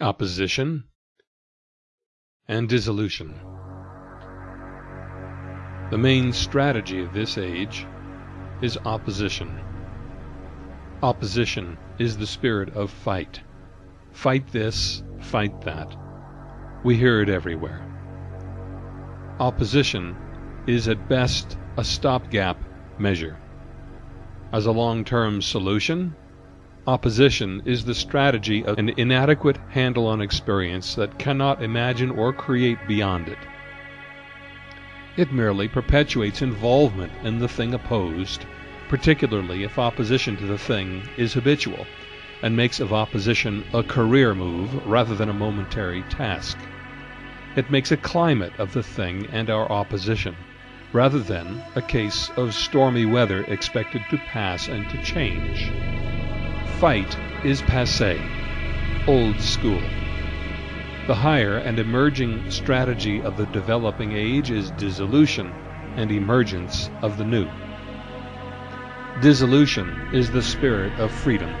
opposition, and dissolution. The main strategy of this age is opposition. Opposition is the spirit of fight. Fight this, fight that. We hear it everywhere. Opposition is at best a stopgap measure. As a long-term solution, opposition is the strategy of an inadequate handle on experience that cannot imagine or create beyond it. It merely perpetuates involvement in the thing opposed, particularly if opposition to the thing is habitual, and makes of opposition a career move rather than a momentary task. It makes a climate of the thing and our opposition, rather than a case of stormy weather expected to pass and to change. Fight is passe, old school. The higher and emerging strategy of the developing age is dissolution and emergence of the new. Dissolution is the spirit of freedom.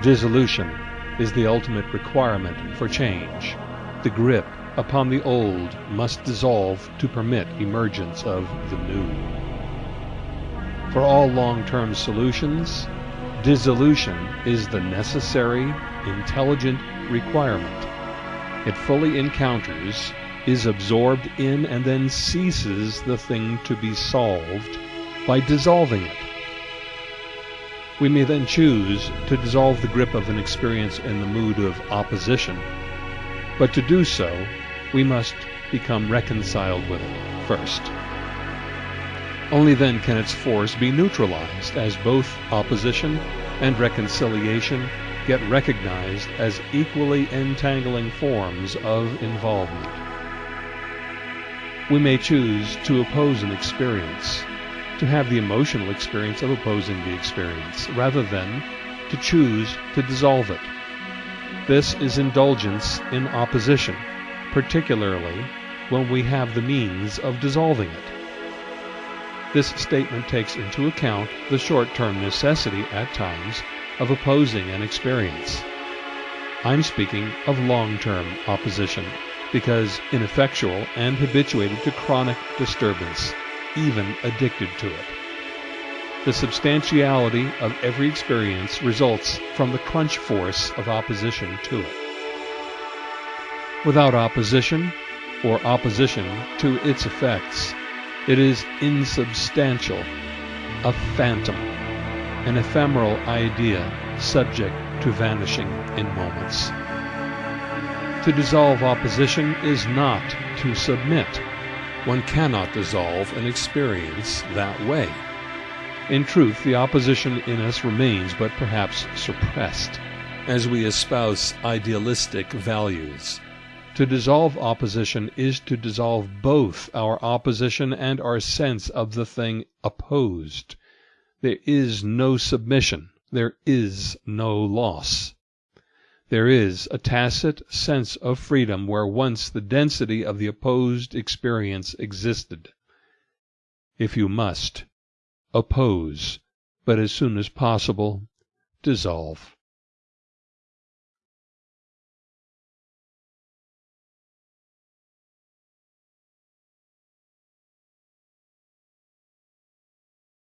Dissolution is the ultimate requirement for change. The grip upon the old must dissolve to permit emergence of the new. For all long-term solutions, dissolution is the necessary, intelligent requirement. It fully encounters, is absorbed in, and then ceases the thing to be solved by dissolving it. We may then choose to dissolve the grip of an experience in the mood of opposition, but to do so, we must become reconciled with it first. Only then can its force be neutralized, as both opposition and reconciliation get recognized as equally entangling forms of involvement. We may choose to oppose an experience, to have the emotional experience of opposing the experience, rather than to choose to dissolve it. This is indulgence in opposition, particularly when we have the means of dissolving it. This statement takes into account the short-term necessity at times of opposing an experience. I'm speaking of long-term opposition, because ineffectual and habituated to chronic disturbance, even addicted to it. The substantiality of every experience results from the crunch force of opposition to it. Without opposition, or opposition to its effects, it is insubstantial, a phantom an ephemeral idea subject to vanishing in moments. To dissolve opposition is not to submit. One cannot dissolve an experience that way. In truth, the opposition in us remains, but perhaps suppressed, as we espouse idealistic values. To dissolve opposition is to dissolve both our opposition and our sense of the thing opposed. There is no submission, there is no loss. There is a tacit sense of freedom where once the density of the opposed experience existed. If you must, oppose, but as soon as possible dissolve.